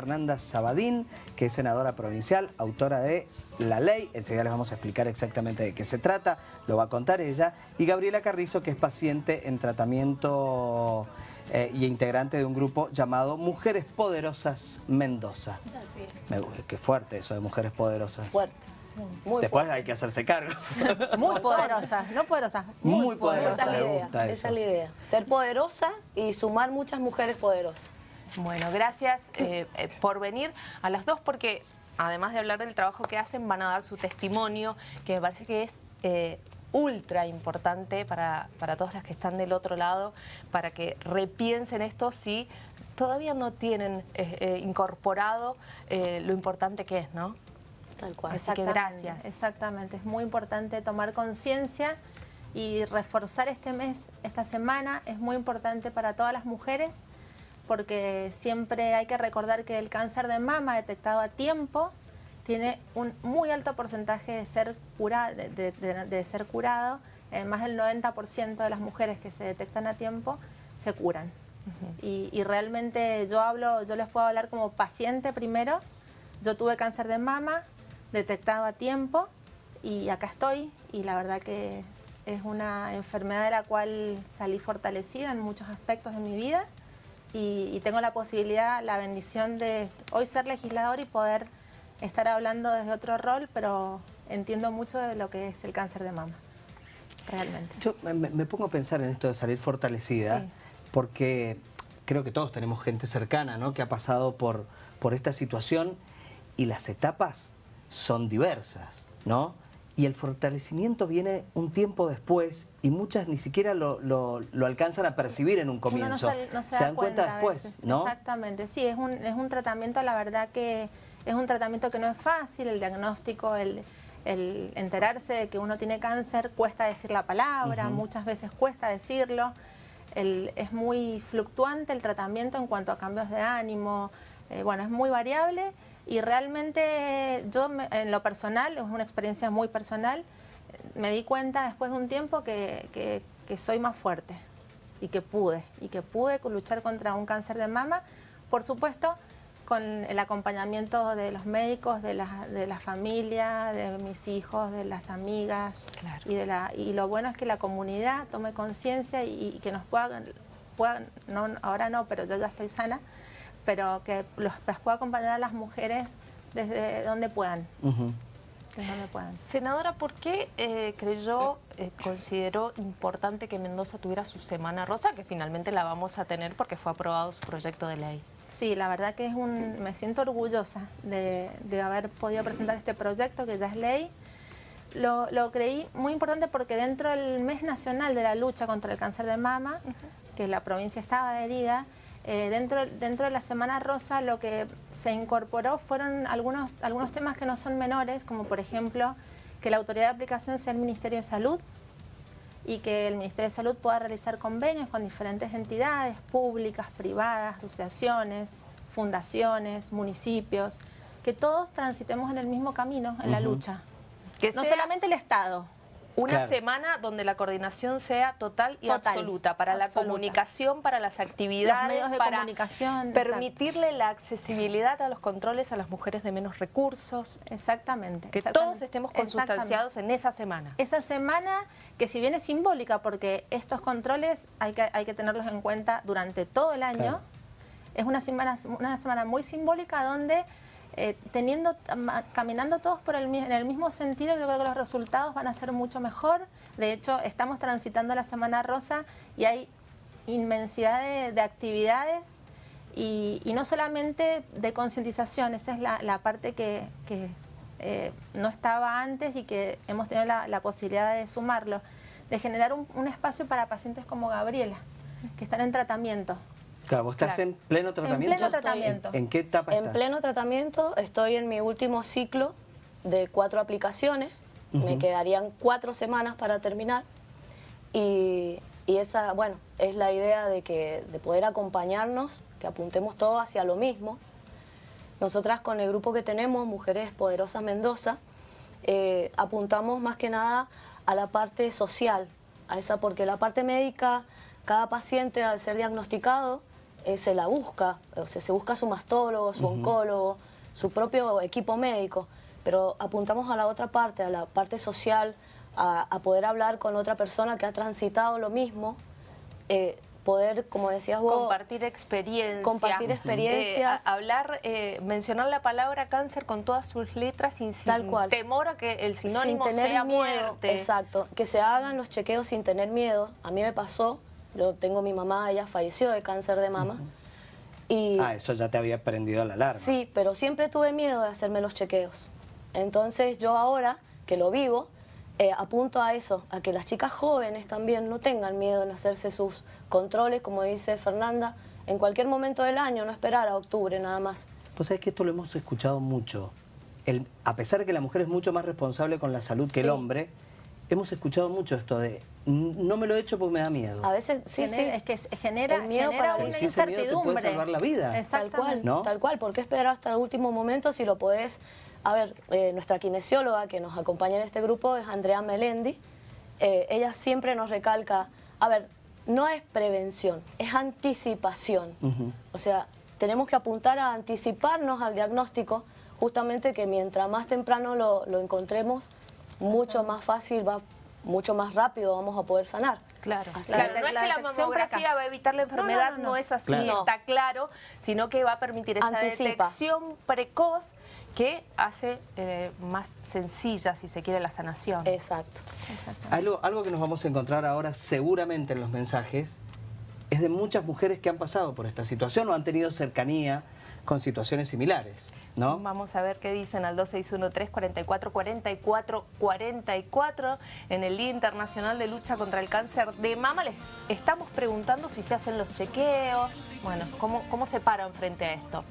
Fernanda Sabadín, que es senadora provincial, autora de la ley, enseguida les vamos a explicar exactamente de qué se trata, lo va a contar ella, y Gabriela Carrizo, que es paciente en tratamiento eh, y integrante de un grupo llamado Mujeres Poderosas Mendoza. Así es. Me, qué fuerte eso de Mujeres Poderosas. Fuerte. Muy Después fuerte. hay que hacerse cargo. Muy poderosa, no poderosa, muy, Muy poderosa. Esa es la idea. Esa es la idea. Ser poderosa y sumar muchas mujeres poderosas. Bueno, gracias eh, eh, por venir a las dos porque además de hablar del trabajo que hacen van a dar su testimonio que me parece que es eh, ultra importante para, para todas las que están del otro lado para que repiensen esto si todavía no tienen eh, eh, incorporado eh, lo importante que es, ¿no? Tal cual. Así que gracias. Exactamente, es muy importante tomar conciencia y reforzar este mes, esta semana, es muy importante para todas las mujeres porque siempre hay que recordar que el cáncer de mama detectado a tiempo tiene un muy alto porcentaje de ser, cura, de, de- de- de ser curado, Eh, más del 90% de las mujeres que se detectan a tiempo se curan. y, y realmente yo hablo, yo les puedo hablar como paciente primero, yo tuve cáncer de mama detectado a tiempo y acá estoy. Y la verdad que es una enfermedad de la cual salí fortalecida en muchos aspectos de mi vida y, y tengo la posibilidad, la bendición de hoy ser legislador y poder estar hablando desde otro rol, pero entiendo mucho de lo que es el cáncer de mama, realmente. Yo me, me pongo a pensar en esto de salir fortalecida, Sí. porque creo que todos tenemos gente cercana ¿no? que ha pasado por, por esta situación y las etapas son diversas, ¿no? Y el fortalecimiento viene un tiempo después y muchas ni siquiera lo, lo- lo alcanzan a percibir en un no comienzo. se, no se se da dan cuenta, después, veces. ¿no? Exactamente, sí, es un, es un tratamiento, la verdad que es un tratamiento que no es fácil, el diagnóstico, el, el enterarse de que uno tiene cáncer, cuesta decir la palabra, muchas veces cuesta decirlo, el- es muy fluctuante el tratamiento en cuanto a cambios de ánimo, eh, bueno, es muy variable y realmente yo me- en lo personal, es una experiencia muy personal, me di cuenta después de un tiempo que, que- que soy más fuerte y que pude, y que pude luchar contra un cáncer de mama, por supuesto, con el acompañamiento de los médicos, de la, de la familia, de mis hijos, de las amigas. Claro. Y, de la, y lo bueno es que la comunidad tome conciencia y, y que nos puedan, puedan no, ahora no, pero yo ya estoy sana, pero que los, las pueda acompañar a las mujeres desde donde puedan, desde donde puedan. Senadora, ¿por qué eh, creyó, eh, consideró importante que Mendoza tuviera su Semana Rosa, que finalmente la vamos a tener porque fue aprobado su proyecto de ley? Sí, la verdad que es un, me siento orgullosa de, de haber podido presentar este proyecto que ya es ley. Lo, lo creí muy importante porque dentro del mes nacional de la lucha contra el cáncer de mama, que la provincia estaba adherida, eh, dentro, dentro de la Semana Rosa lo que se incorporó fueron algunos, algunos temas que no son menores, como por ejemplo que la autoridad de aplicación sea el Ministerio de Salud, y que el Ministerio de Salud pueda realizar convenios con diferentes entidades públicas, privadas, asociaciones, fundaciones, municipios, que todos transitemos en el mismo camino, en la lucha. Que no sea solamente el Estado. Una Claro. semana donde la coordinación sea total y Total, absoluta para la comunicación, para las actividades, Los medios de para comunicación, permitirle la accesibilidad a los controles a las mujeres de menos recursos, Exactamente. que exactamente, todos estemos consustanciados en esa semana. Esa semana, que si bien es simbólica, porque estos controles hay que, hay que tenerlos en cuenta durante todo el año, Claro. es una semana, una semana muy simbólica donde eh, teniendo, caminando todos por el, en el mismo sentido, yo creo que los resultados van a ser mucho mejor. De hecho, estamos transitando la Semana Rosa y hay inmensidad de, de actividades y, no solamente de concientización, esa es la, parte que, eh, no estaba antes y que hemos tenido la, posibilidad de sumarlo, de generar un espacio para pacientes como Gabriela, que están en tratamiento. Claro, vos estás Claro. en pleno tratamiento. pleno Yo estoy- tratamiento. ¿En, en qué etapa En estás? pleno tratamiento, estoy en mi último ciclo de cuatro aplicaciones. Me Ujú. quedarían cuatro semanas para terminar. Y, y esa, bueno, es la idea de, que, de poder acompañarnos, que apuntemos todos hacia lo mismo. Nosotras con el grupo que tenemos, Mujeres Poderosas Mendoza, eh, apuntamos más que nada a la parte social, a esa, porque la parte médica, cada paciente al ser diagnosticado eh, se la busca, o sea, se busca su mastólogo, su oncólogo, su propio equipo médico, pero apuntamos a la otra parte, a la parte social, a, a poder hablar con otra persona que ha transitado lo mismo, eh, poder, como decías vos... Compartir experiencias. Compartir experiencias. Eh, a- hablar, eh, mencionar la palabra cáncer con todas sus letras y sin Tal cual. temor a que el sinónimo sin tener sea miedo. muerte. Exacto, que se hagan los chequeos sin tener miedo. A mí me pasó, yo tengo mi mamá, ella falleció de cáncer de mama. Y Ah, eso ya te había prendido la alarma. sí, pero siempre tuve miedo de hacerme los chequeos. Entonces yo ahora, que lo vivo, eh, apunto a eso, a que las chicas jóvenes también no tengan miedo en hacerse sus controles, como dice Fernanda, en cualquier momento del año, no esperar a octubre nada más. Pues sabes que esto lo hemos escuchado mucho. El- a pesar de que la mujer es mucho más responsable con la salud que el hombre, hemos escuchado mucho esto de "N- no me lo he hecho porque me da miedo. A veces, sí, sí. Es que se- genera, El miedo genera para- una si ese miedo te puede incertidumbre. salvar la vida. Tal cual, Exactamente. ¿No? tal cual. ¿Por qué esperar hasta el último momento si lo podés? A ver, eh, nuestra kinesióloga que nos acompaña en este grupo es Andrea Melendi. Eh, ella siempre nos recalca, a ver, no es prevención, es anticipación. O sea, tenemos que apuntar a anticiparnos al diagnóstico, justamente que mientras más temprano lo, lo encontremos, mucho más fácil, va, mucho más rápido vamos a poder sanar. Claro, Así claro. no es que la detección mamografía precoz. va a evitar la No, no, enfermedad, no, no, no. es así, Claro. está claro, sino que va a permitir esa Anticipa. detección precoz que hace eh, más sencilla, si se quiere, la sanación. Exacto. Algo, algo que nos vamos a encontrar ahora seguramente en los mensajes es de muchas mujeres que han pasado por esta situación o han tenido cercanía con situaciones similares, ¿no? Vamos a ver qué dicen al 2613-44-44-44 en el Día Internacional de Lucha contra el Cáncer de Mama. Les estamos preguntando si se hacen los chequeos. Bueno, ¿cómo, cómo se paran frente a esto?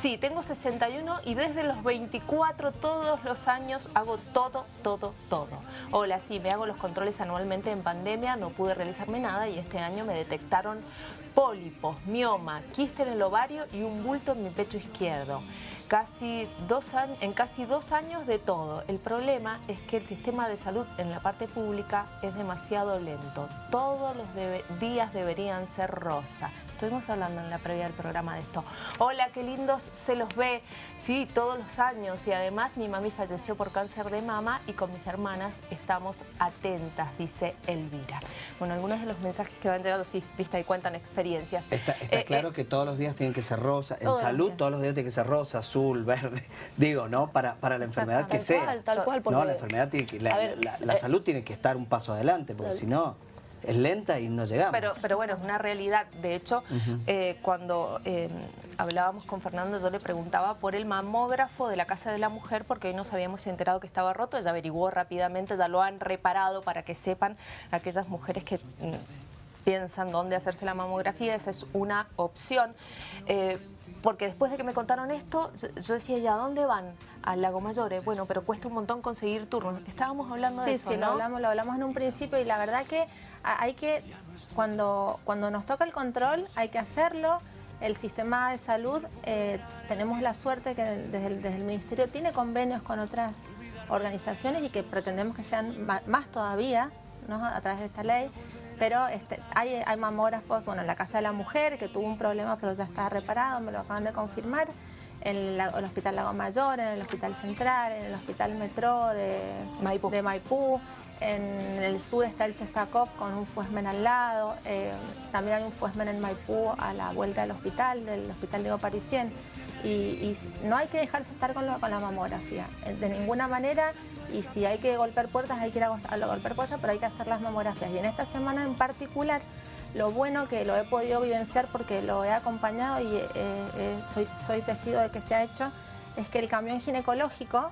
Sí, tengo 61 y desde los 24 todos los años hago todo, todo, todo. Hola, sí, me hago los controles anualmente en pandemia, no pude realizarme nada y este año me detectaron pólipos, mioma, quiste en el ovario y un bulto en mi pecho izquierdo. Casi dos años, en casi dos años de todo. El problema es que el sistema de salud en la parte pública es demasiado lento. Todos los días deberían ser rosa. Estuvimos hablando en la previa del programa de esto. Hola, qué lindos se los ve. Sí, todos los años. Y además mi mami falleció por cáncer de mama y con mis hermanas estamos atentas, dice Elvira. Bueno, algunos de los mensajes que van llegando, sí, vista y cuentan experiencias. Está, está Eh, claro eh, que todos los días tienen que ser rosa. En salud días. todos los días tiene que ser rosa, azul, verde. Digo, ¿no? Para, para la enfermedad que Tal sea. cual, tal cual. no, porque- la enfermedad tiene que, la, A ver, la- la eh, salud tiene que estar un paso adelante, porque si no, es lenta y no llegamos. Pero, pero bueno, es una realidad. De hecho, eh, cuando eh, hablábamos con Fernando, yo le preguntaba por el mamógrafo de la Casa de la Mujer, porque hoy nos habíamos enterado que estaba roto. Ella averiguó rápidamente, ya lo han reparado para que sepan aquellas mujeres que mm, piensan dónde hacerse la mamografía. Esa es una opción. Eh, porque después de que me contaron esto, yo, decía, ¿y a dónde van? Al Lago Mayores. Bueno, pero cuesta un montón conseguir turnos. Estábamos hablando de Sí, eso, sí, ¿no? lo hablamos, lo hablamos en un principio y la verdad que hay que, cuando, cuando nos toca el control, hay que hacerlo. El sistema de salud, eh, tenemos la suerte que desde el, desde el Ministerio tiene convenios con otras organizaciones y que pretendemos que sean más todavía, ¿no? a través de esta ley. Pero este, hay, hay mamógrafos, bueno, en la Casa de la Mujer, que tuvo un problema, pero ya está reparado, me lo acaban de confirmar. En el Hospital Lago Mayor, en el Hospital Central, en el Hospital Metro de Maipú. de Maipú. En el sur está el Chestakov con un fuesmen al lado. eh, también hay un fuesmen en Maipú a la vuelta del hospital, del Hospital Diego Parisien. Y, no hay que dejarse estar con, la mamografía, eh, de ninguna manera. Y si hay que golpear puertas, hay que ir a, golpear puertas, pero hay que hacer las mamografías. Y en esta semana en particular, lo bueno que lo he podido vivenciar porque lo he acompañado y eh, eh, soy, soy testigo de que se ha hecho, es que el camión ginecológico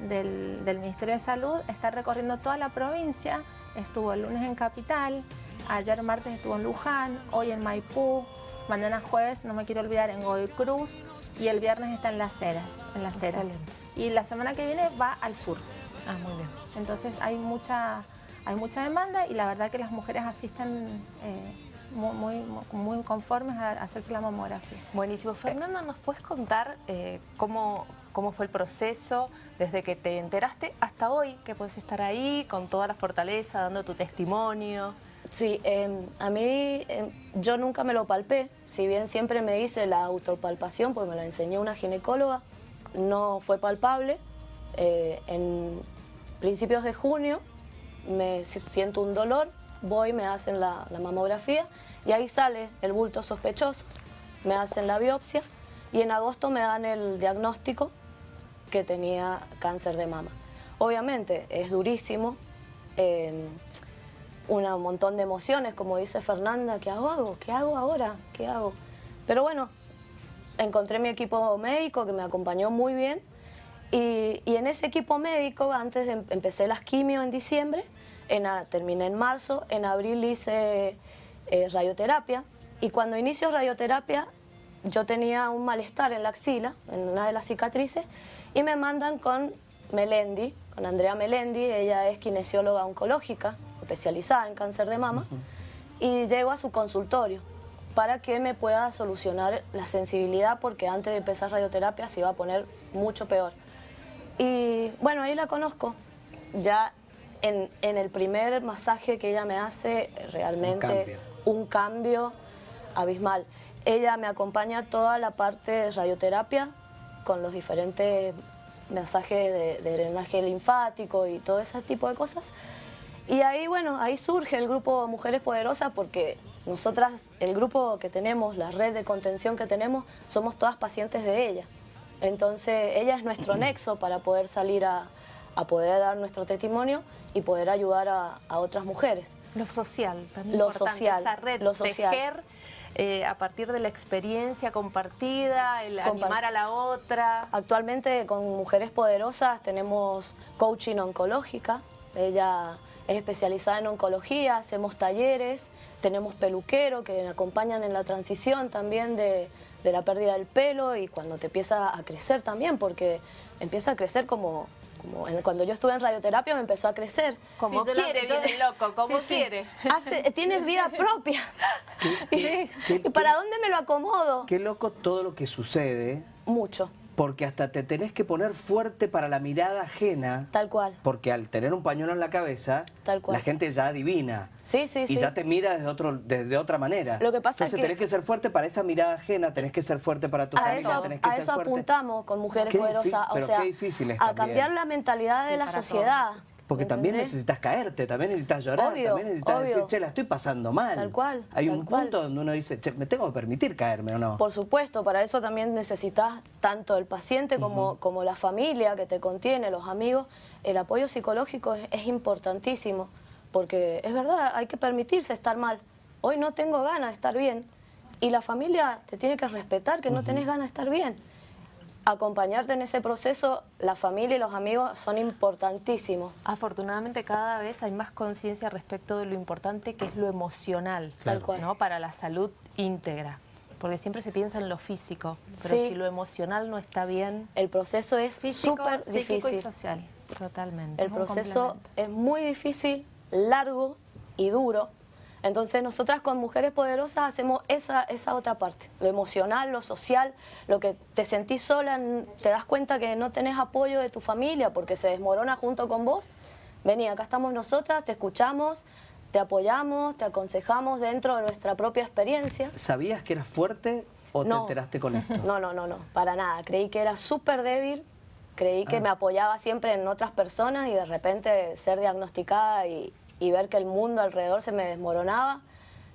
del, del Ministerio de Salud está recorriendo toda la provincia. Estuvo el lunes en Capital, ayer martes estuvo en Luján, hoy en Maipú, mañana jueves, no me quiero olvidar, en Godoy Cruz y el viernes está en Las Heras. En las Heras. Y la semana que viene va al sur. Ah, muy bien. Entonces hay mucha, hay mucha demanda y la verdad que las mujeres asisten eh, muy, muy, muy conformes a hacerse la mamografía. Buenísimo. Fernanda, ¿nos puedes contar eh, cómo, cómo fue el proceso desde que te enteraste hasta hoy, que puedes estar ahí con toda la fortaleza, dando tu testimonio? Sí, em, a mí em, yo nunca me lo palpé, si bien siempre me hice la autopalpación, pues me la enseñó una ginecóloga, no fue palpable. Eh, en principios de junio me siento un dolor, voy, me hacen la, la mamografía y ahí sale el bulto sospechoso, me hacen la biopsia y en agosto me dan el diagnóstico que tenía cáncer de mama. Obviamente es durísimo, em, un montón de emociones, como dice Fernanda, ¿qué hago? ¿Qué hago ahora? ¿Qué hago? Pero bueno, encontré mi equipo médico que me acompañó muy bien y, en ese equipo médico, antes de em, empecé las quimio en diciembre, en, terminé en marzo, en abril hice eh, radioterapia y cuando inicio radioterapia yo tenía un malestar en la axila, en una de las cicatrices, y me mandan con Melendi, con Andrea Melendi, ella es kinesióloga oncológica, especializada en cáncer de mama, y llego a su consultorio para que me pueda solucionar la sensibilidad porque antes de empezar radioterapia se iba a poner mucho peor. Y bueno, ahí la conozco. Ya en, el primer masaje que ella me hace, realmente un cambio, abismal. Ella me acompaña toda la parte de radioterapia con los diferentes masajes de, de drenaje linfático y todo ese tipo de cosas. Y ahí, bueno, ahí surge el grupo Mujeres Poderosas porque nosotras, el grupo que tenemos, la red de contención que tenemos, somos todas pacientes de ella. Entonces, ella es nuestro nexo para poder salir a, poder dar nuestro testimonio y poder ayudar a, otras mujeres. Lo social, también lo social, esa red, lo social. Tejer, eh, a partir de la experiencia compartida, el animar a la otra. Actualmente con Mujeres Poderosas tenemos coaching oncológica, ella es especializada en oncología, hacemos talleres, tenemos peluquero que acompañan en la transición también de, la pérdida del pelo y cuando te empieza a crecer también, porque empieza a crecer como, como cuando yo estuve en radioterapia me empezó a crecer. Como quiere, viene loco, como quiere. tienes vida propia. ¿Y para dónde me lo acomodo? Qué loco todo lo que sucede. Mucho porque hasta te tenés que poner fuerte para la mirada ajena. Tal cual. Porque al tener un pañuelo en la cabeza, la gente ya adivina. Sí, sí, y ya te mira desde, otro, desde otra manera. Lo que pasa Entonces es que... tenés que ser fuerte para esa mirada ajena, tenés que ser fuerte para tu familia, eso, tenés que a eso apuntamos con Mujeres Poderosas, o sea, a cambiar la mentalidad de la sociedad. Porque también necesitas caerte, también necesitas llorar, también necesitas decir, che, la estoy pasando mal. Tal cual. Hay un punto donde uno dice, che, me tengo que permitir caerme o no. Por supuesto, para eso también necesitas tanto el paciente como, como la familia que te contiene, los amigos. El apoyo psicológico es, importantísimo, porque es verdad, hay que permitirse estar mal. Hoy no tengo ganas de estar bien. Y la familia te tiene que respetar que no tenés ganas de estar bien acompañarte en ese proceso, la familia y los amigos son importantísimos. Afortunadamente cada vez hay más conciencia respecto de lo importante que es lo emocional, Tal cual. ¿no? para la salud íntegra. Porque siempre se piensa en lo físico, pero si lo emocional no está bien... El proceso es súper difícil. y social. Totalmente. El proceso es muy difícil, largo y duro, entonces nosotras con Mujeres Poderosas hacemos esa, esa otra parte, lo emocional, lo social, lo que te sentís sola, te das cuenta que no tenés apoyo de tu familia porque se desmorona junto con vos. Vení, acá estamos nosotras, te escuchamos, te apoyamos, te aconsejamos dentro de nuestra propia experiencia. ¿Sabías que eras fuerte o te enteraste con esto? No, no, no, no, para nada. Creí que era súper débil, creí que ah. me apoyaba siempre en otras personas y de repente ser diagnosticada y, y ver que el mundo alrededor se me desmoronaba,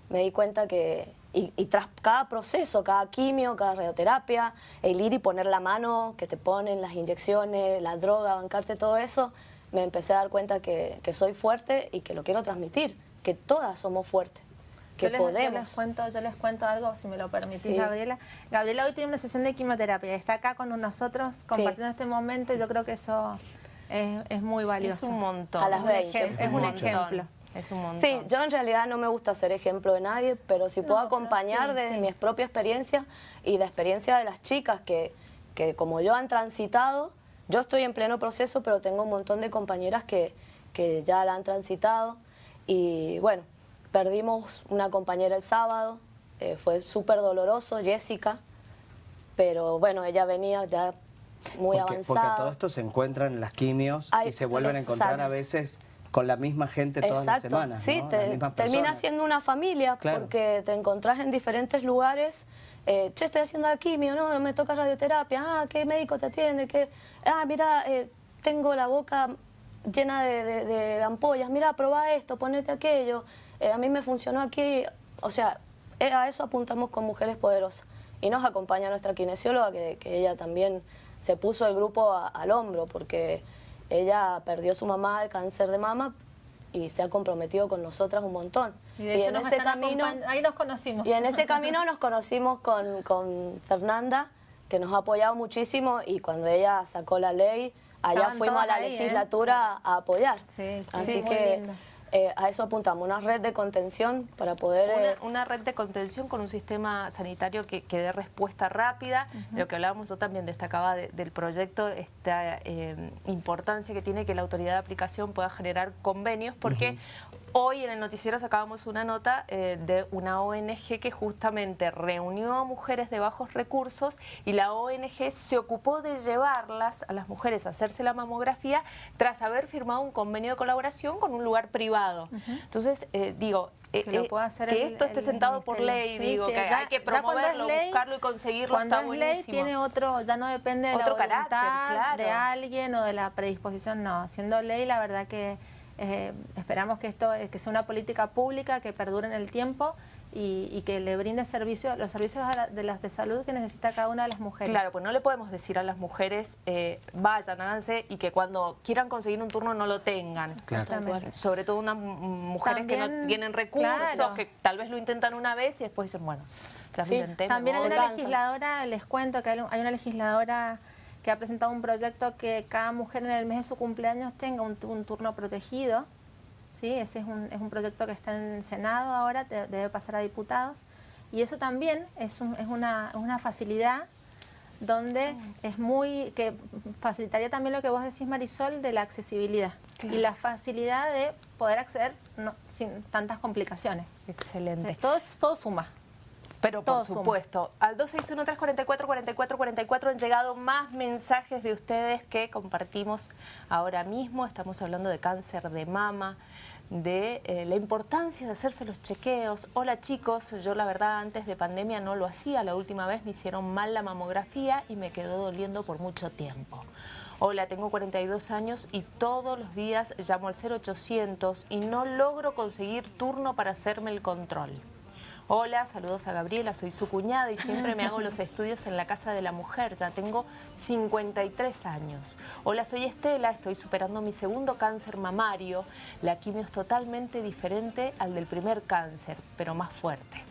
me di cuenta que, y, tras cada proceso, cada quimio, cada radioterapia, el ir y poner la mano que te ponen, las inyecciones, la droga, bancarte todo eso, me empecé a dar cuenta que, soy fuerte y que lo quiero transmitir, que todas somos fuertes. Que yo les, podemos. Yo les, cuento, yo les cuento algo, si me lo permitís, Gabriela. Gabriela hoy tiene una sesión de quimioterapia, está acá con nosotros compartiendo este momento yo creo que eso es, muy valioso. Es un montón. A las 20. Es, un, ejemplo. Es un montón. Sí, yo en realidad no me gusta ser ejemplo de nadie, pero si puedo acompañar desde mi propia experiencia y la experiencia de las chicas que, que como yo han transitado, yo estoy en pleno proceso, pero tengo un montón de compañeras que, que ya la han transitado y bueno, perdimos una compañera el sábado, eh, fue súper doloroso, Jessica, pero bueno, ella venía ya muy porque, avanzada. Porque todo esto se encuentran en las quimios y se vuelven a encontrar a veces con la misma gente todas las semanas, Sí, termina siendo una familia Claro. porque te encontrás en diferentes lugares. eh, che, estoy haciendo la quimio, no, me toca radioterapia. Ah, ¿qué médico te atiende? ¿Qué? Ah, mira, eh, tengo la boca llena de, de- de ampollas. Mira, probá esto, ponete aquello. Eh, a mí me funcionó aquí. O sea, eh, a eso apuntamos con Mujeres Poderosas. Y nos acompaña nuestra kinesióloga, que, que ella también se puso el grupo a- al hombro, porque ella perdió su mamá de cáncer de mama y se ha comprometido con nosotras un montón. Y de hecho en nos ese camino, ahí nos conocimos. y en ese camino nos conocimos con, con Fernanda, que nos ha apoyado muchísimo y cuando ella sacó la ley, allá Estaban fuimos a la ¿eh? legislatura a apoyar. Sí, sí, Así sí, que eh, a eso apuntamos, una red de contención para poder... eh, Una, red de contención con un sistema sanitario que, que dé respuesta rápida. Lo que hablábamos, yo también destacaba de- del proyecto, esta importancia que tiene que la autoridad de aplicación pueda generar convenios, porque hoy en el noticiero sacábamos una nota eh, de una ONG que justamente reunió a mujeres de bajos recursos y la ONG se ocupó de llevarlas a las mujeres a hacerse la mamografía tras haber firmado un convenio de colaboración con un lugar privado. Entonces, eh, digo, eh, Que eh, hacer que el- esto esté el sentado por ley, Sí, digo, sí, que ya- hay que promoverlo, ley- buscarlo y conseguirlo, Cuando está es ley buenísimo. tiene otro, ya no depende de Otro la carácter, claro. de alguien o de la predisposición, no. Siendo ley, la verdad que eh, esperamos que esto eh, que sea una política pública que perdure en el tiempo y, y que le brinde servicio, los servicios a la- de las de salud que necesita cada una de las mujeres. Claro, pues no le podemos decir a las mujeres, eh, vayan, háganse, y que cuando quieran conseguir un turno no lo tengan. Claro. Sobre todo unas mujeres que no tienen recursos, claro. que tal vez lo intentan una vez y después dicen, bueno, ya Sí, intenté. me También hay una legisladora, les cuento que hay hay una legisladora que ha presentado un proyecto que cada mujer en el mes de su cumpleaños tenga un, un turno protegido. ¿sí? Ese es un, es un proyecto que está en el Senado ahora, te- debe pasar a diputados. Y eso también es, un- es una, una facilidad donde es muy, que facilitaría también lo que vos decís Marisol de la accesibilidad y la facilidad de poder acceder no- sin tantas complicaciones. O Excelente. sea, todo, todo suma. Pero por suma. supuesto, al 261-344-4444 han llegado más mensajes de ustedes que compartimos ahora mismo. Estamos hablando de cáncer de mama, de eh, la importancia de hacerse los chequeos. Hola chicos, yo la verdad antes de pandemia no lo hacía. La última vez me hicieron mal la mamografía y me quedó doliendo por mucho tiempo. Hola, tengo 42 años y todos los días llamo al 0800 y no logro conseguir turno para hacerme el control. Hola, saludos a Gabriela, soy su cuñada y siempre me hago los estudios en la Casa de la Mujer, ya tengo 53 años. Hola, soy Estela, estoy superando mi segundo cáncer mamario. La quimio es totalmente diferente al del primer cáncer, pero más fuerte.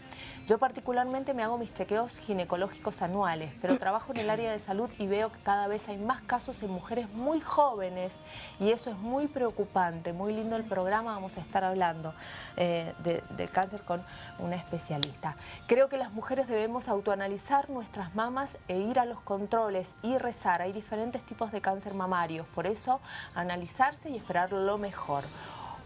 Yo particularmente me hago mis chequeos ginecológicos anuales, pero trabajo en el área de salud y veo que cada vez hay más casos en mujeres muy jóvenes y eso es muy preocupante. Muy lindo el programa, vamos a estar hablando eh, de- del cáncer con una especialista. Creo que las mujeres debemos autoanalizar nuestras mamas e ir a los controles y rezar. Hay diferentes tipos de cáncer mamarios, por eso analizarse y esperar lo mejor.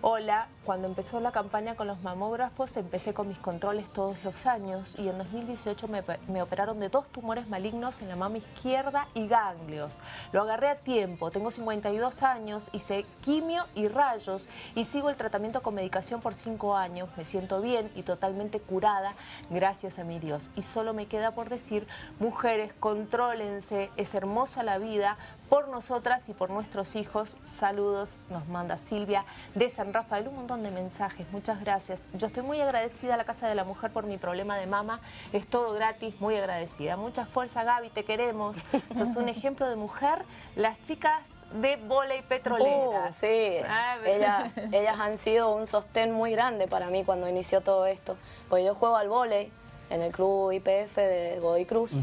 Hola, cuando empezó la campaña con los mamógrafos empecé con mis controles todos los años y en 2018 me, operaron de dos tumores malignos en la mama izquierda y ganglios. Lo agarré a tiempo, tengo 52 años, hice quimio y rayos y sigo el tratamiento con medicación por 5 años. Me siento bien y totalmente curada gracias a mi Dios. Y solo me queda por decir, mujeres, contrólense, es hermosa la vida, por nosotras y por nuestros hijos. Saludos, nos manda Silvia de San Rafael, un montón de mensajes, muchas gracias. Yo estoy muy agradecida a la Casa de la Mujer por mi problema de mama, es todo gratis, muy agradecida. Mucha fuerza Gaby, te queremos. Sos un ejemplo de mujer. Las chicas de volei petrolera. Uh, sí, A ver. ellas, ellas han sido un sostén muy grande para mí cuando inició todo esto. Pues yo juego al vóley en el club IPF de Godoy Cruz,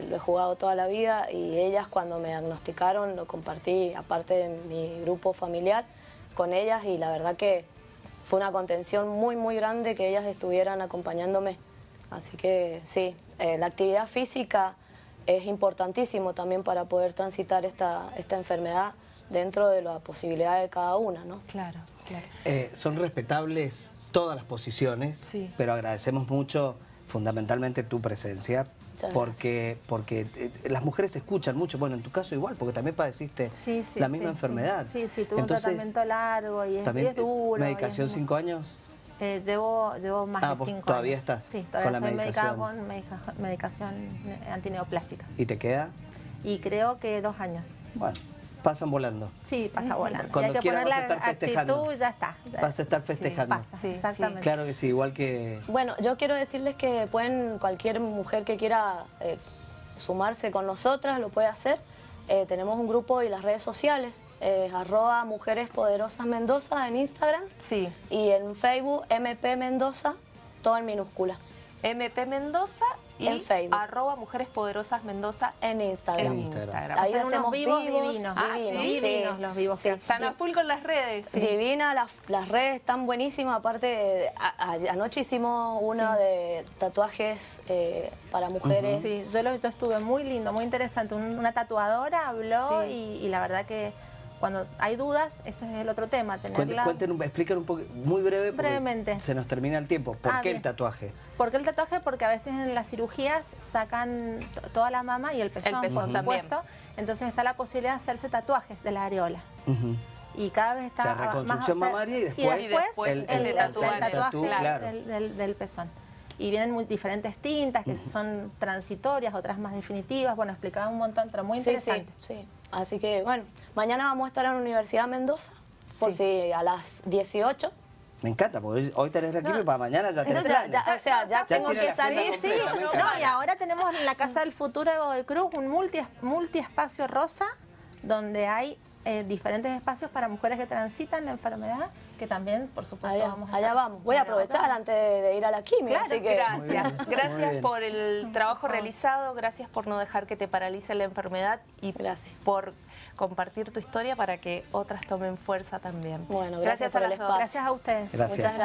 lo he jugado toda la vida y ellas cuando me diagnosticaron lo compartí, aparte de mi grupo familiar, con ellas y la verdad que fue una contención muy, muy grande que ellas estuvieran acompañándome. Así que sí, eh, la actividad física es importantísimo también para poder transitar esta, esta enfermedad dentro de la posibilidad de cada una, ¿no? Claro, claro. Eh, son respetables todas las posiciones, Sí. pero agradecemos mucho fundamentalmente tu presencia porque, porque eh, las mujeres escuchan mucho, bueno, en tu caso igual, porque también padeciste Sí, sí, la misma sí. enfermedad. Sí, sí, tuve Entonces, un tratamiento largo y es, y también, es duro. ¿Medicación es cinco años? Eh, llevo, llevo más Ah, de cinco todavía años. estás Sí, con todavía la estoy medicada medicación. con medica- medicación eh, antineoplástica. ¿Y te queda? Y creo que dos años. Bueno, pasan volando. Sí, pasa volando. Cuando y hay que quieras poner vas a la estar festejando. actitud y ya está. Vas a estar festejando. Pasa, Sí, sí. exactamente. Claro que sí, igual que... Bueno, yo quiero decirles que pueden, cualquier mujer que quiera eh, sumarse con nosotras lo puede hacer. Eh, tenemos un grupo y las redes sociales, eh, arroba Mujeres Poderosas Mendoza en Instagram Sí. y en Facebook MP Mendoza, todo en minúscula, MP Mendoza y En Facebook. arroba Mujeres Poderosas Mendoza en Instagram. en. Ahí Hacen unos hacemos vivos vivos, divinos. Ah, divinos, sí. sí. Divinos los vivos Sí. que Están a full con las redes. Divina, las, las redes están buenísimas. Aparte, a- a- anoche hicimos una de tatuajes eh, para mujeres. Sí, yo, lo, yo estuve muy lindo, muy interesante. Un- una tatuadora habló Sí. y, y la verdad que cuando hay dudas, ese es el otro tema, tenerla... cuenten un- expliquen un poco, muy breve, porque Brevemente. se nos termina el tiempo. ¿Por Ah, qué el tatuaje? ¿Por qué el tatuaje? Porque a veces en las cirugías sacan toda la mama y el pezón, pezón por también. supuesto. Entonces está la posibilidad de hacerse tatuajes de la areola. Y cada vez está O sea, reconstrucción más... mamaria y después- y después después el, el el- tatuaje. el tatuaje Tatú, claro. del, del- del pezón. Y vienen muy diferentes tintas que son transitorias, otras más definitivas. Bueno, explicaba un montón, pero muy Sí, interesante. Sí, sí. Así que, bueno, mañana vamos a estar en la Universidad de Mendoza, por Sí. si a las 18. Me encanta, porque hoy, tenés el equipo y para mañana ya tenés ya, ya- o sea, ya, Ya tengo que la salir, sí. No, y ahora tenemos en la Casa del Futuro de Cruz un multi, multiespacio rosa donde hay eh, diferentes espacios para mujeres que transitan la enfermedad, que también, por supuesto, Allá, vamos a allá vamos. Voy a aprovechar Vamos. antes de, de ir a la quimio, Claro, así que... Gracias, gracias por el trabajo realizado, gracias por no dejar que te paralice la enfermedad y Gracias. por compartir tu historia para que otras tomen fuerza también. Bueno, gracias por a el espacio. Gracias a ustedes. Gracias. Muchas gracias.